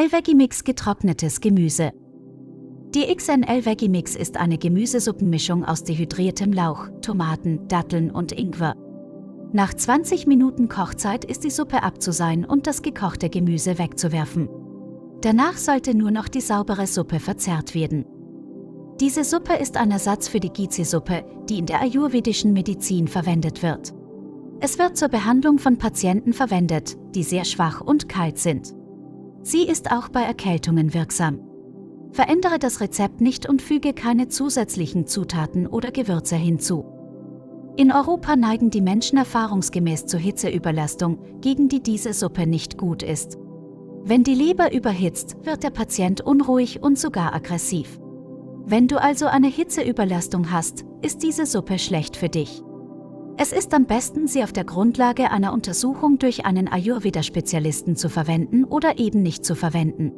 L-Veggie-Mix getrocknetes Gemüse. Die XNL Veggie Mix ist eine Gemüsesuppenmischung aus dehydriertem Lauch, Tomaten, Datteln und Ingwer. Nach 20 Minuten Kochzeit ist die Suppe abzusein und das gekochte Gemüse wegzuwerfen. Danach sollte nur noch die saubere Suppe verzehrt werden. Diese Suppe ist ein Ersatz für die Gizi-Suppe, die in der ayurvedischen Medizin verwendet wird. Es wird zur Behandlung von Patienten verwendet, die sehr schwach und kalt sind. Sie ist auch bei Erkältungen wirksam. Verändere das Rezept nicht und füge keine zusätzlichen Zutaten oder Gewürze hinzu. In Europa neigen die Menschen erfahrungsgemäß zur Hitzeüberlastung, gegen die diese Suppe nicht gut ist. Wenn die Leber überhitzt, wird der Patient unruhig und sogar aggressiv. Wenn du also eine Hitzeüberlastung hast, ist diese Suppe schlecht für dich. Es ist am besten, sie auf der Grundlage einer Untersuchung durch einen Ayurveda-Spezialisten zu verwenden oder eben nicht zu verwenden.